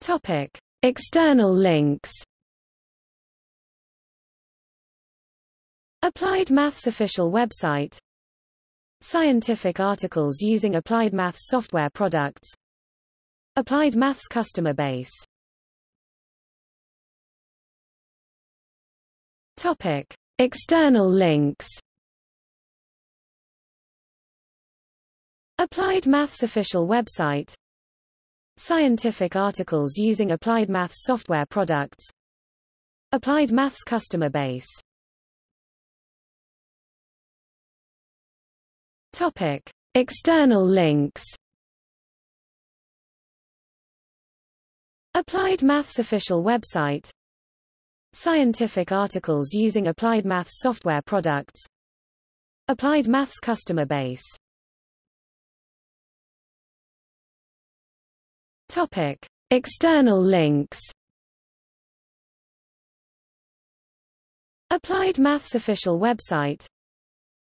Topic: External links. Applied Maths official website Scientific articles using Applied Maths software products Applied Maths customer base Topic. External links Applied Maths official website Scientific articles using Applied Maths software products. Applied Maths customer base. Topic. External links. Applied Maths official website. Scientific articles using Applied Maths software products. Applied Maths customer base Topic. External links. Applied Maths official website.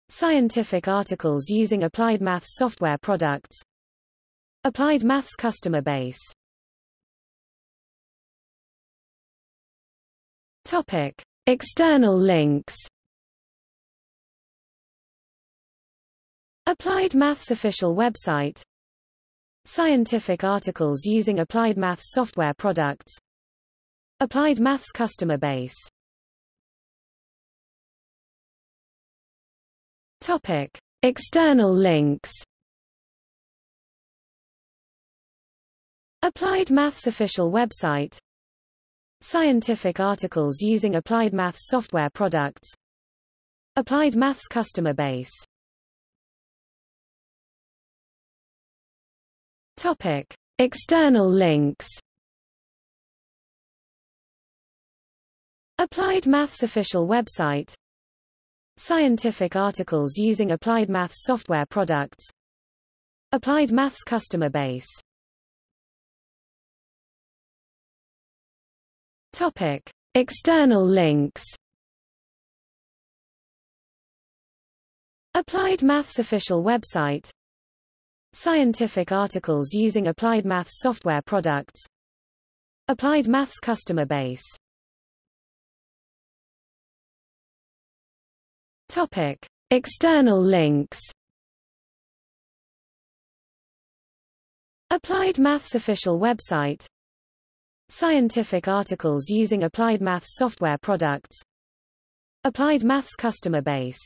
Scientific articles using Applied Maths software products. Applied Maths customer base. Topic. External links. Applied Maths official website Scientific articles using Applied Maths software products. Applied Maths customer base. Topic. External links. Applied Maths official website. Scientific articles using Applied Maths software products. Applied Maths customer base Topic. External links. Applied Maths official website. Scientific articles using Applied Maths software products. Applied Maths customer base. Topic. External links. Applied Maths official website Scientific articles using Applied Maths software products. Applied Maths customer base. Topic. External links. Applied Maths official website. Scientific articles using Applied Maths software products. Applied Maths customer base